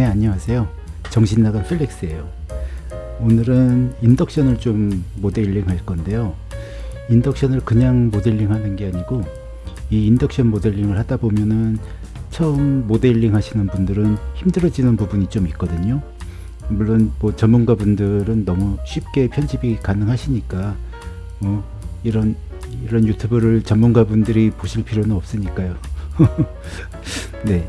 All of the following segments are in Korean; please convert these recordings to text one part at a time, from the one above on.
네 안녕하세요. 정신나간 플렉스예요. 오늘은 인덕션을 좀 모델링 할 건데요. 인덕션을 그냥 모델링 하는 게 아니고 이 인덕션 모델링을 하다 보면은 처음 모델링 하시는 분들은 힘들어지는 부분이 좀 있거든요. 물론 뭐 전문가 분들은 너무 쉽게 편집이 가능하시니까 뭐 이런 이런 유튜브를 전문가 분들이 보실 필요는 없으니까요. 네.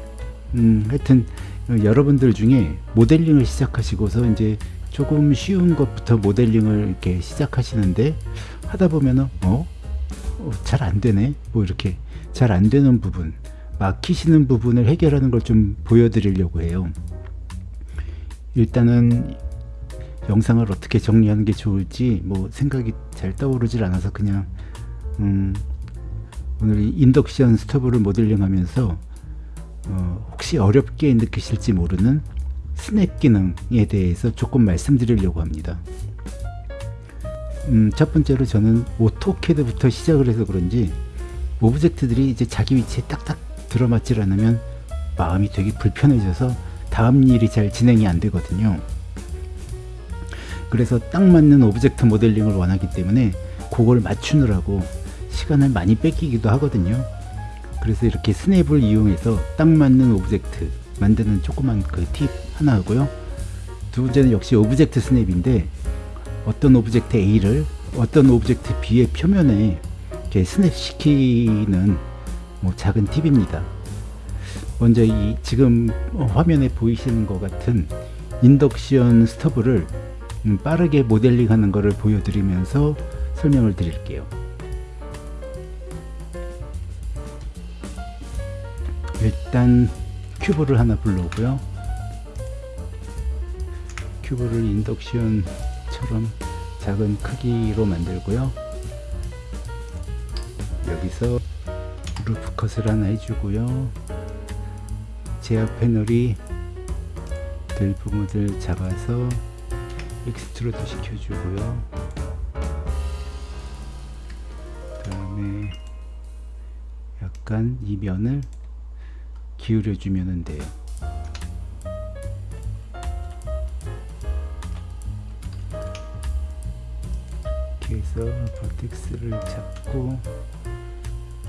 음, 하여튼 어, 여러분들 중에 모델링을 시작하시고서 이제 조금 쉬운 것부터 모델링을 이렇게 시작하시는데 하다 보면은 어? 어 잘 안되네 뭐 이렇게 잘 안되는 부분 막히시는 부분을 해결하는 걸 좀 보여드리려고 해요 일단은 영상을 어떻게 정리하는 게 좋을지 뭐 생각이 잘 떠오르질 않아서 그냥 음 오늘 인덕션 스토브를 모델링 하면서 어 혹시 어렵게 느끼실지 모르는 snap 기능에 대해서 조금 말씀드리려고 합니다. 음, 첫 번째로 저는 AutoCAD부터 시작을 해서 그런지 object들이 이제 자기 위치에 딱딱 들어맞질 않으면 마음이 되게 불편해져서 다음 일이 잘 진행이 안 되거든요. 그래서 딱 맞는 object 모델링을 원하기 때문에 그걸 맞추느라고 시간을 많이 뺏기기도 하거든요 그래서 이렇게 snap을 이용해서 딱 맞는 object 만드는 조그만 그 팁 하나 하고요. 두 번째는 역시 object snap인데 어떤 object A를 어떤 object B의 표면에 이렇게 snap 시키는 뭐 작은 팁입니다. 먼저 이 지금 화면에 보이시는 것 같은 인덕션 스토브를 음, 빠르게 모델링 하는 것을 보여드리면서 설명을 드릴게요 일단 큐브를 하나 불러오고요. 큐브를 인덕션처럼 작은 크기로 만들고요. 여기서 loop cut을 하나 해주고요. 제어 패널이 될 부분을 잡아서 extrude 시켜주고요. 그 다음에 약간 이 면을 기울여 주면 돼요. 이렇게 해서 버텍스를 잡고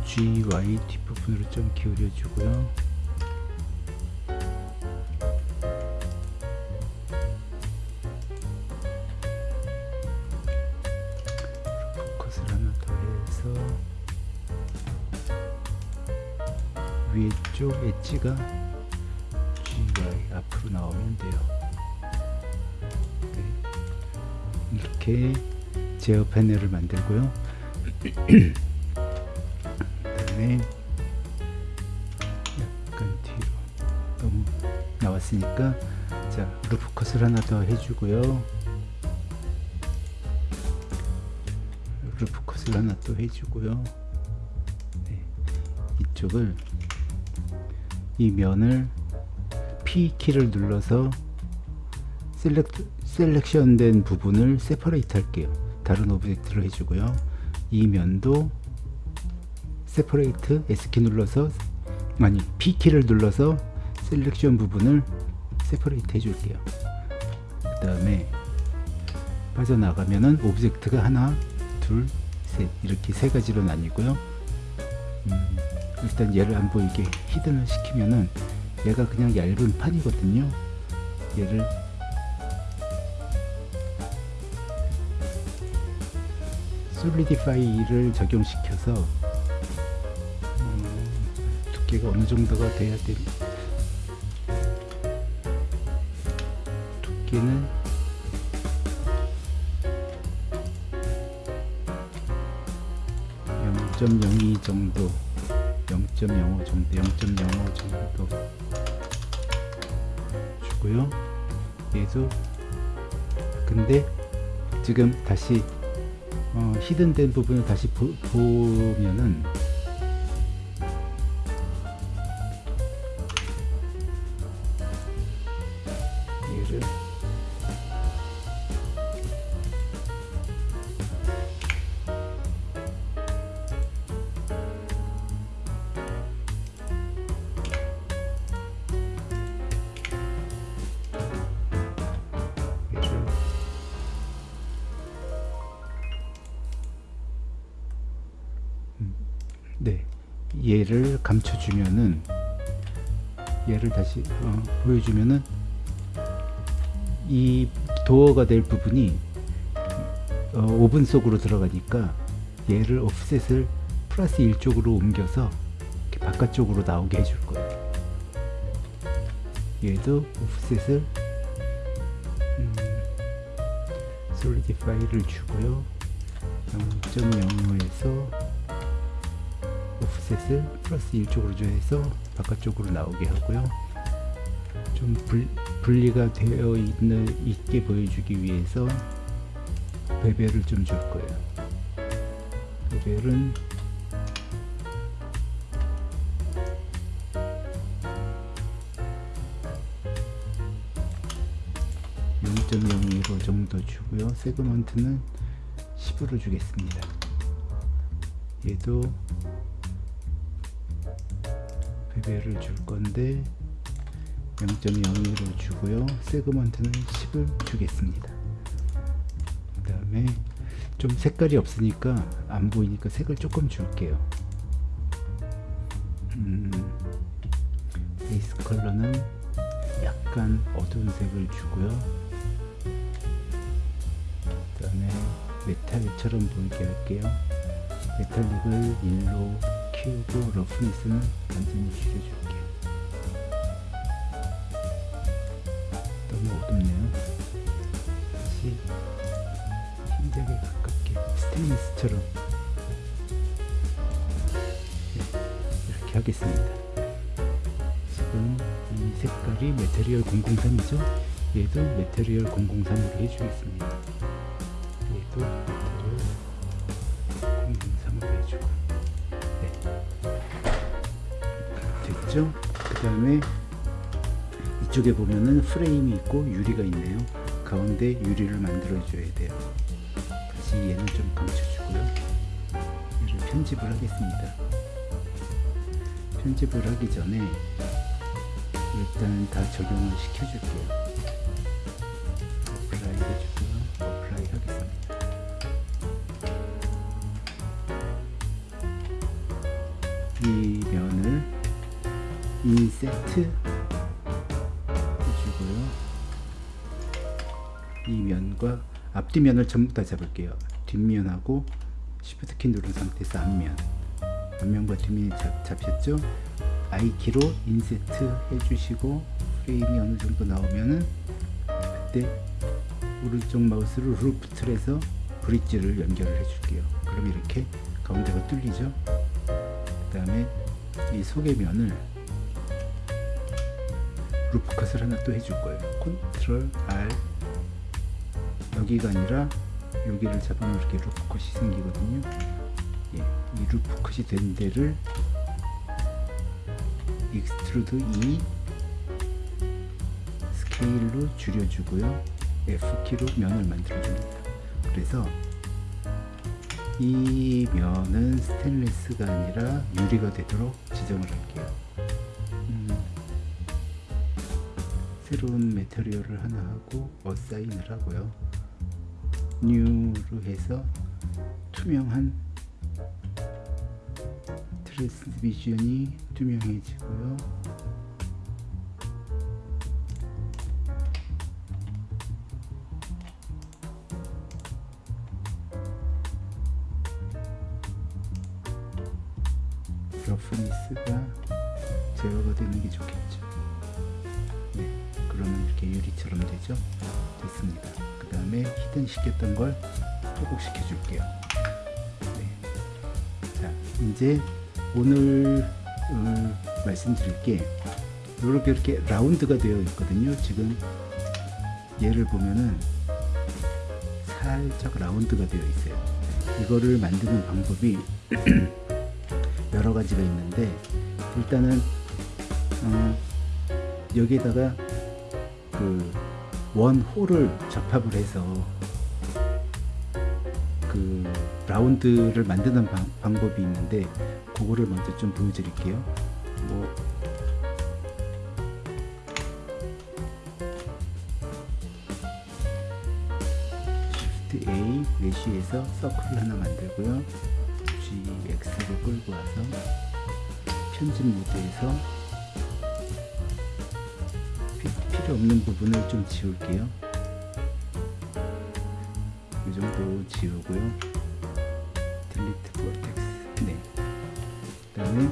G, Y 뒷부분으로 좀 기울여 주고요. 포커스를 위쪽 엣지가 GY 앞으로 나오면 돼요. 네. 이렇게 제어 패널을 만들고요. 그 다음에 약간 뒤로 너무 나왔으니까 자 loop cut을 하나 더 해주고요. loop cut을 하나 또 해주고요. 네. 이쪽을 이 면을 P키를 눌러서 select, selection 된 부분을 separate 할게요. 다른 object를 해주고요. 이 면도 separate S키 눌러서 아니 P키를 눌러서 selection 부분을 separate 해줄게요. 그 다음에 빠져나가면은 object가 하나 둘 셋 이렇게 세 가지로 나뉘고요. 음, 일단 얘를 안 보이게 히든을 시키면은 얘가 그냥 얇은 판이거든요. 얘를 솔리디파이를 적용시켜서 음, 두께가 어느 정도가 돼야 돼 두께는 (0.02) 정도 0.05 정도 0.05 정도 주고요. 얘도 근데 지금 다시 어, 히든된 부분을 다시 보, 보면은 얘를 감춰주면은 얘를 다시 어, 보여주면은 이 도어가 될 부분이 어, 오븐 속으로 들어가니까 얘를 오프셋을 플러스 1쪽으로 옮겨서 이렇게 바깥쪽으로 나오게 해줄 거예요. 얘도 오프셋을 음, 솔리디파이를 주고요. 0.05에서 오프 셋을 플러스 1쪽으로 줘서 바깥쪽으로 나오게 하고요. 좀 불, 분리가 되어 있는 있게 보여주기 위해서 베벨을 좀 줄 거예요. 베벨은 (0.02로) 정도 주고요 세그먼트는 10으로 주겠습니다 얘도 베벨을 줄 건데 0.02로 주고요. 세그먼트는 10을 주겠습니다. 그 다음에 좀 색깔이 없으니까 안 보이니까 색을 조금 줄게요. 음, 베이스 컬러는 약간 어두운 색을 주고요. 그 다음에 메탈처럼 보이게 할게요. 메탈릭을 1로 키우고 러프니스는 완전히 줄여줄게요 너무 어둡네요. 다시 흰색에 가깝게 스테인리스처럼. 네, 이렇게 하겠습니다. 지금 이 색깔이 material 003이죠? 얘도 material 003으로 해주겠습니다. 얘도 material 003으로 해주고 됐죠? 그 다음에 이쪽에 보면은 프레임이 있고 유리가 있네요. 가운데 유리를 만들어 줘야 돼요. 다시 얘는 좀 감춰주고요. 얘를 편집을 하겠습니다. 편집을 하기 전에 일단 다 적용을 시켜줄게요. apply 해주고요 세트 해주고요. 이 면과 앞뒤면을 전부 다 잡을게요. 뒷면하고 Shift 키 누른 상태에서 앞면. 앞면과 뒷면이 잡, 잡혔죠? I키로 inset 해주시고 프레임이 어느 정도 나오면은 그때 오른쪽 마우스로 loop tools에서 bridge를 연결을 해줄게요. 그럼 이렇게 가운데가 뚫리죠? 그 다음에 이 속의 면을 loop cut을 하나 또 해줄 거예요. Control R. 여기가 아니라 여기를 잡으면 이렇게 loop cut이 생기거든요. 예, 이 loop cut이 된 데를 extrude to scale로 줄여주고요. F키로 면을 만들어줍니다. 그래서 이 면은 스테인리스가 아니라 유리가 되도록 지정을 할게요 새로운 material을 하나 하고 assign을 하고요. new로 해서 투명한 transmission이 투명해지고요. roughness가 제어가 되는 게 좋겠죠 이렇게 유리처럼 되죠? 됐습니다. 그 다음에 히든 시켰던 걸 회복시켜 줄게요. 네. 자 이제 오늘 음, 말씀드릴 게. 이렇게 이렇게 라운드가 되어 있거든요. 지금 얘를 보면은 살짝 라운드가 되어 있어요. 이거를 만드는 방법이 여러 가지가 있는데 일단은 어, 여기에다가 그 원홀을 접합을 해서 그 라운드를 만드는 방, 방법이 있는데 그거를 먼저 좀 보여드릴게요. 뭐. Shift A 메쉬에서 서클 하나 만들고요. GX로 끌고 와서 편집 모드에서 없는 부분을 좀 지울게요. 이 정도 지우고요. 딜리트 vortex. 네. 그 다음에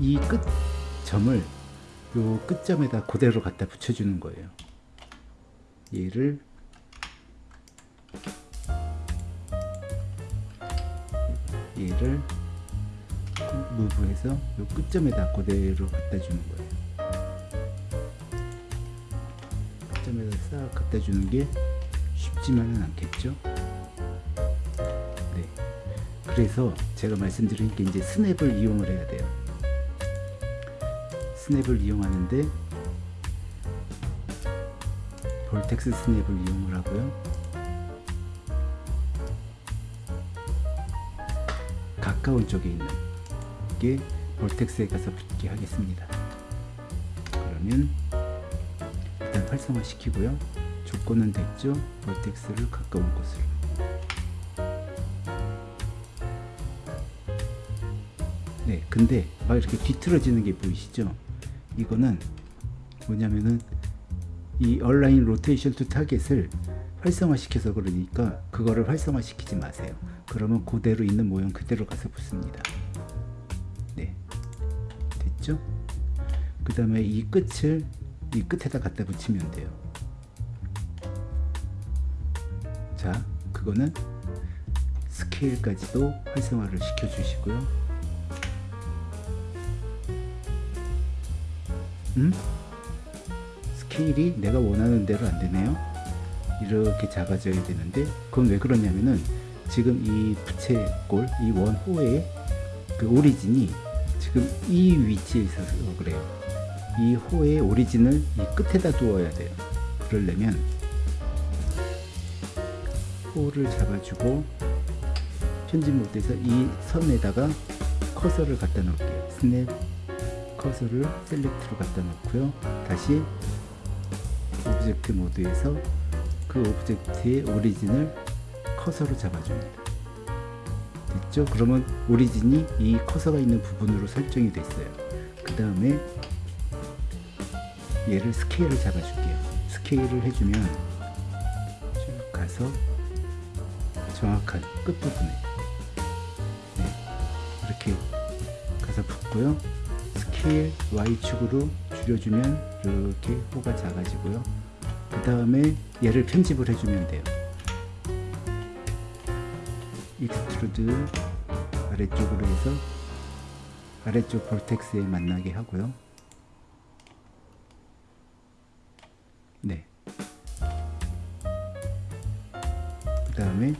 이 끝 점을 요 끝점에다 그대로 갖다 붙여주는 거예요. 얘를 얘를 무브해서 요 끝점에다 그대로 갖다 주는 거예요. 끝점에다 싹 갖다 주는 게 쉽지만은 않겠죠. 네. 그래서 제가 말씀드린 게 이제 스냅을 이용을 해야 돼요. 스냅을 이용하는데 볼텍스 스냅을 이용을 하고요. 가까운 쪽에 있는 게 볼텍스에 가서 붙게 하겠습니다. 그러면 활성화 시키고요. 조건은 됐죠. 볼텍스를 가까운 곳으로. 네, 근데 막 이렇게 뒤틀어지는 게 보이시죠? 이거는 뭐냐면은 이 align rotation to target을 활성화 시켜서 그러니까 그거를 활성화 시키지 마세요. 그러면 그대로 있는 모형 그대로 가서 붙습니다. 네. 됐죠? 그 다음에 이 끝을 이 끝에다 갖다 붙이면 돼요. 자, 그거는 스케일까지도 활성화를 시켜 주시고요. 음? 스케일이 내가 원하는 대로 안 되네요. 이렇게 작아져야 되는데 그건 왜 그러냐면은 지금 이 부채꼴 이 원호의 그 오리진이 지금 이 위치에 있어서 그래요. 이 호의 오리진을 이 끝에다 두어야 돼요. 그러려면 호를 잡아주고 편집 모드에서 이 선에다가 커서를 갖다 놓을게요. snap 커서를 select로 갖다 놓고요. 다시 object 모드에서 그 object의 origin을 커서로 잡아줍니다. 됐죠? 그러면 origin이 이 커서가 있는 부분으로 설정이 됐어요. 그 다음에 얘를 스케일을 잡아줄게요. 스케일을 해주면 쭉 가서 정확한 끝부분에 네, 이렇게 가서 붙고요. 스케일 Y축으로 줄여주면 이렇게 호가 작아지고요. 그 다음에 얘를 편집을 해주면 돼요. extrude 아래쪽으로 해서 아래쪽 vertex에 만나게 하고요. 다음에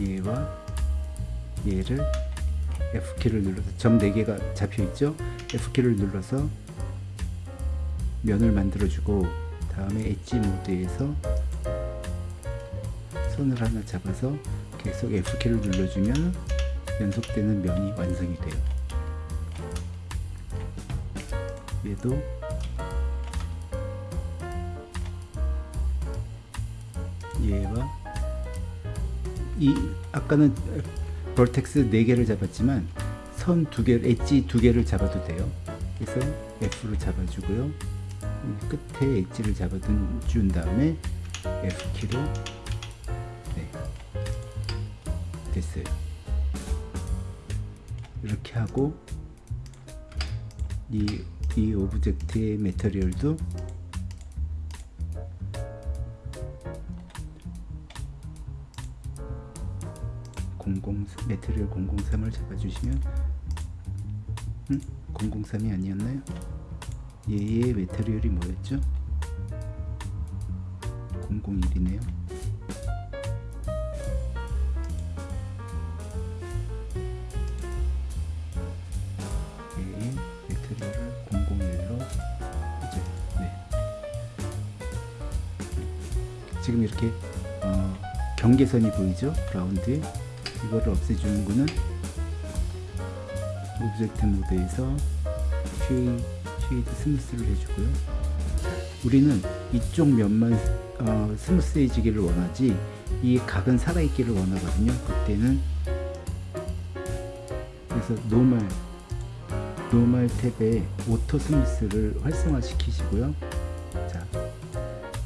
얘와 얘를 F키를 눌러서 점 4개가 잡혀 있죠? F키를 눌러서 면을 만들어 주고 다음에 엣지 모드에서 손을 하나 잡아서 계속 F키를 눌러주면 연속되는 면이 완성이 돼요. 얘도 얘와 이 아까는 vertex 4개를 잡았지만 선 2개, 엣지 2개를 잡아도 돼요. 그래서 F로 잡아주고요. 끝에 엣지를 잡아준 다음에 F키로 네, 됐어요. 이렇게 하고 이, 이 object의 material도 메테리얼 003을 잡아주시면 음? 003이 아니었나요? 얘의 메테리얼이 뭐였죠? 001이네요. 얘의 메테리얼을 001로 이제 네. 지금 이렇게 어, 경계선이 보이죠? 라운드에 이거를 없애주는 거는 object 모드에서 쉐이, shade smooth를 해주고요. 우리는 이쪽 면만 어, smooth해지기를 원하지 이 각은 살아있기를 원하거든요. 그때는 그래서 normal normal 탭에 auto smooth를 활성화 시키시고요. 자,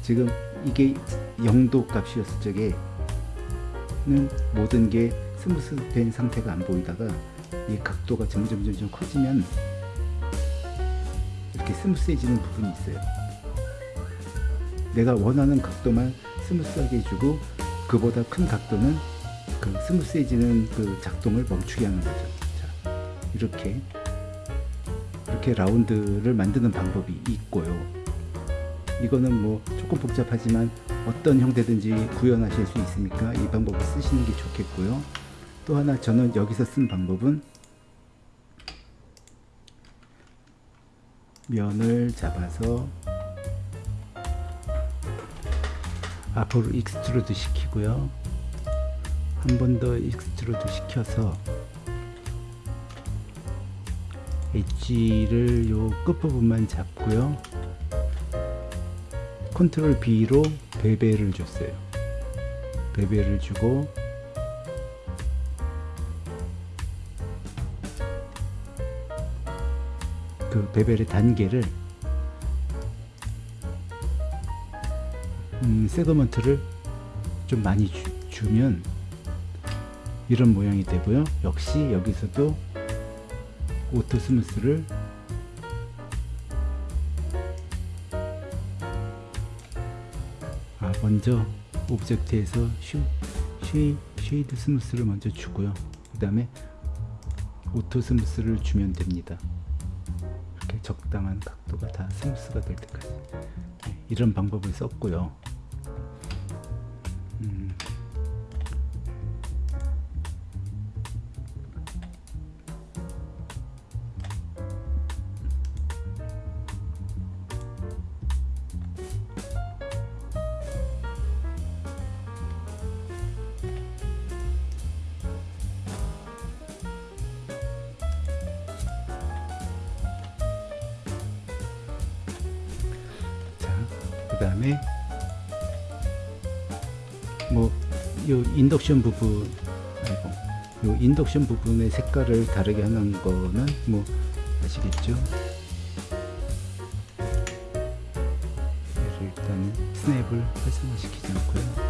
지금 이게 0도 값이었을 적에는 모든 게 smooth 된 상태가 안 보이다가 이 각도가 점점 점점 커지면 이렇게 smooth해지는 부분이 있어요. 내가 원하는 각도만 smooth하게 해주고 그보다 큰 각도는 그 smooth해지는 그 작동을 멈추게 하는 거죠. 자, 이렇게 이렇게 라운드를 만드는 방법이 있고요. 이거는 뭐 조금 복잡하지만 어떤 형태든지 구현하실 수 있으니까 이 방법을 쓰시는 게 좋겠고요. 또 하나 저는 여기서 쓴 방법은 면을 잡아서 앞으로 extrude 시키고요. 한 번 더 extrude 시켜서 엣지를 요 끝부분만 잡고요. 컨트롤 B로 베벨을 줬어요. 베벨을 주고 그 베벨의 단계를 음, 세그먼트를 좀 많이 주, 면 이런 모양이 되고요. 역시 여기서도 auto smooth를 아, 먼저 object에서 슈, 쉐이, shade smooth를 먼저 주고요. 그 다음에 auto smooth를 주면 됩니다. 적당한 각도가 다 smooth가 될 때까지 네, 이런 방법을 썼고요. 그 다음에 뭐 요 인덕션 부분 아이고 요 인덕션 부분의 색깔을 다르게 하는 거는 뭐 아시겠죠? 일단 스냅을 활성화시키지 않고요.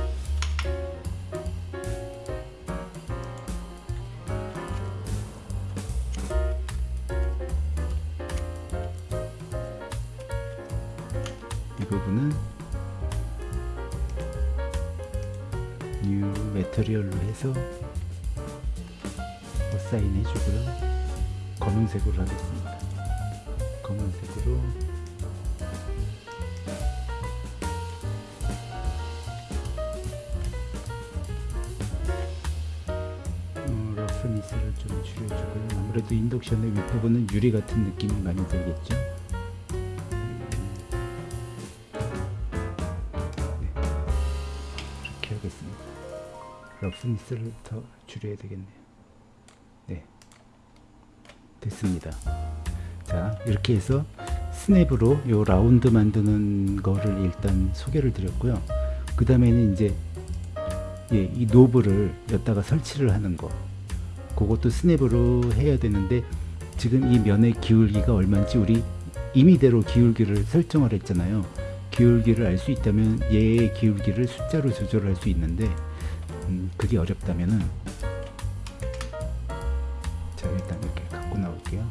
아무래도 인덕션의 윗부분은 유리 같은 느낌이 많이 들겠죠 이렇게 하겠습니다. roughness를 더 줄여야 되겠네요. 네. 됐습니다. 자, 이렇게 해서 snap으로 요 라운드 만드는 거를 일단 소개를 드렸고요. 그 다음에는 이제 예, 이 노브를 여기다가 설치를 하는 거. 그것도 스냅으로 해야 되는데 지금 이 면의 기울기가 얼마인지 우리 임의대로 기울기를 설정을 했잖아요. 기울기를 알 수 있다면 얘의 기울기를 숫자로 조절할 수 있는데 음, 그게 어렵다면은 자 일단 이렇게 갖고 나올게요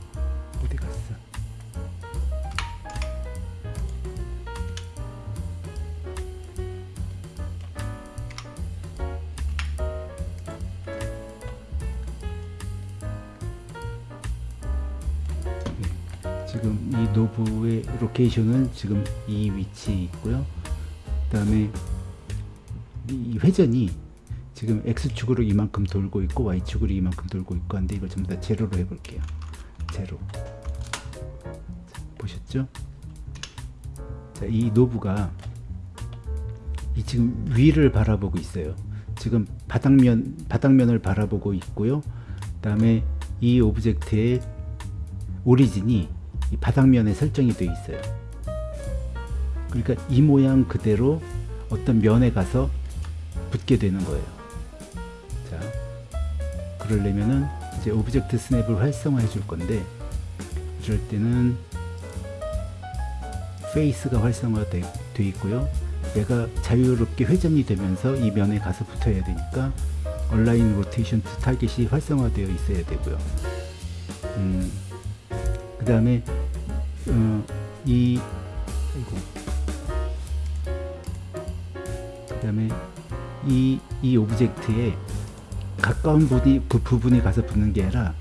knob의 location은 지금 이 위치에 있고요. 그 다음에 이 회전이 지금 X축으로 이만큼 돌고 있고 Y축으로 이만큼 돌고 있고 한데 이걸 전부 다 제로로 해볼게요. 제로. 자, 보셨죠? 자, 이 knob가 이 지금 위를 바라보고 있어요. 지금 바닥면 바닥면을 바라보고 있고요. 그 다음에 이 object의 origin이 이 바닥면에 설정이 되어 있어요 그러니까 이 모양 그대로 어떤 면에 가서 붙게 되는 거예요 자 그러려면은 이제 object snap을 활성화해 줄 건데 이럴 때는 face가 활성화되어 있고요. 얘가 자유롭게 회전이 되면서 이 면에 가서 붙어야 되니까 align rotation to target이 활성화되어 있어야 되고요. 음, 그 다음에 어, 이 아이고 그 다음에 이, 이 object에 가까운 부분이, 그 부분에 가서 붙는 게 아니라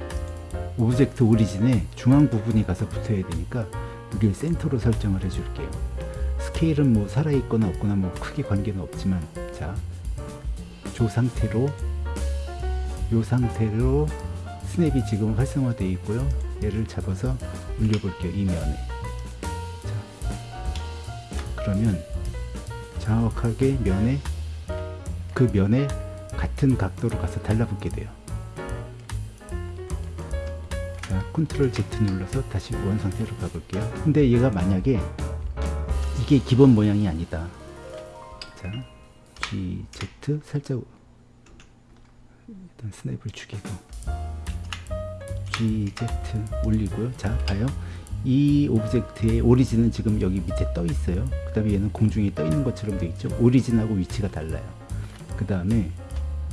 object origin에 중앙 부분이 가서 붙어야 되니까 여기를 센터로 설정을 해줄게요. 스케일은 뭐 살아있거나 없거나 뭐 크게 관계는 없지만 자, 조 상태로 요 상태로 스냅이 지금 활성화되어 있고요. 얘를 잡아서 올려볼게요. 이 면에. 자, 그러면 정확하게 면에 그 면에 같은 각도로 가서 달라붙게 돼요. 자, 컨트롤 Z 눌러서 다시 원 상태로 가볼게요. 근데 얘가 만약에 이게 기본 모양이 아니다. 자, G, Z 살짝 일단 snap을 죽이고 G, Z 올리고요. 자, 봐요. 이 object의 origin은 지금 여기 밑에 떠 있어요. 그 다음에 얘는 공중에 떠 있는 것처럼 되어 있죠. origin하고 위치가 달라요. 그 다음에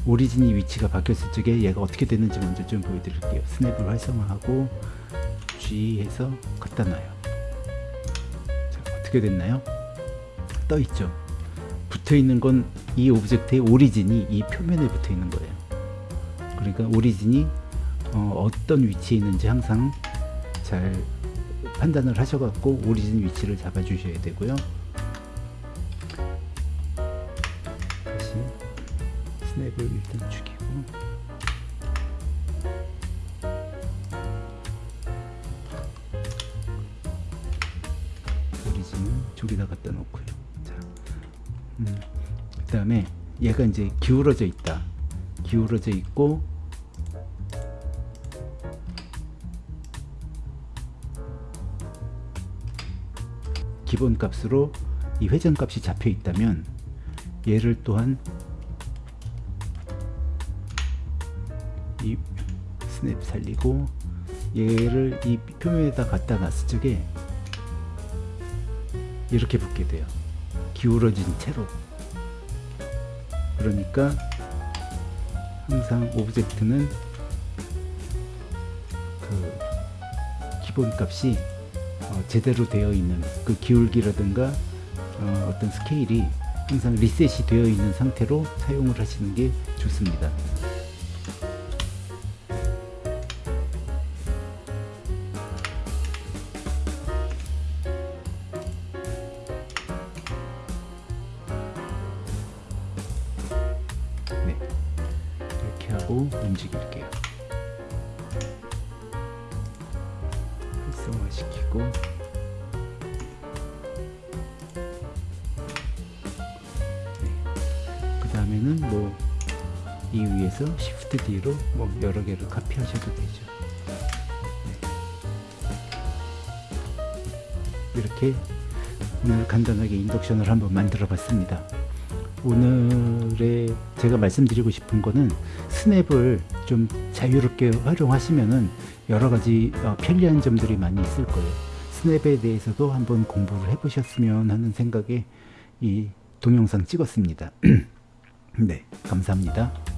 origin이 위치가 바뀌었을 적에 얘가 어떻게 되는지 먼저 좀 보여드릴게요. snap을 활성화하고 G 해서 갖다 놔요. 자, 어떻게 됐나요? 떠 있죠. 붙어 있는 건 이 object의 origin이 이 표면에 붙어 있는 거예요. 그러니까 origin이 어, 떤 위치에 있는지 항상 잘 판단을 하셔갖고 origin 위치를 잡아 주셔야 되고요. 다시 스냅을 일단 죽이고 오리진은 저기다 갖다 놓고요. 자, 음, 그 다음에 얘가 이제 기울어져 있다. 기울어져 있고 기본 값으로 이 회전 값이 잡혀 있다면 얘를 또한 이 스냅 살리고 얘를 이 표면에다 갖다 놨을 적에 이렇게 붙게 돼요. 기울어진 채로. 그러니까 항상 object는 그 기본 값이 어, 제대로 되어 있는 그 기울기라든가 어, 어떤 스케일이 항상 리셋이 되어 있는 상태로 사용을 하시는 게 좋습니다. 여러 개를 카피하셔도 되죠. 네. 이렇게 오늘 간단하게 인덕션을 한번 만들어 봤습니다. 오늘의 제가 말씀드리고 싶은 거는 스냅을 좀 자유롭게 활용하시면은 여러 가지 어, 편리한 점들이 많이 있을 거예요. 스냅에 대해서도 한번 공부를 해보셨으면 하는 생각에 이 동영상 찍었습니다. 네, 감사합니다.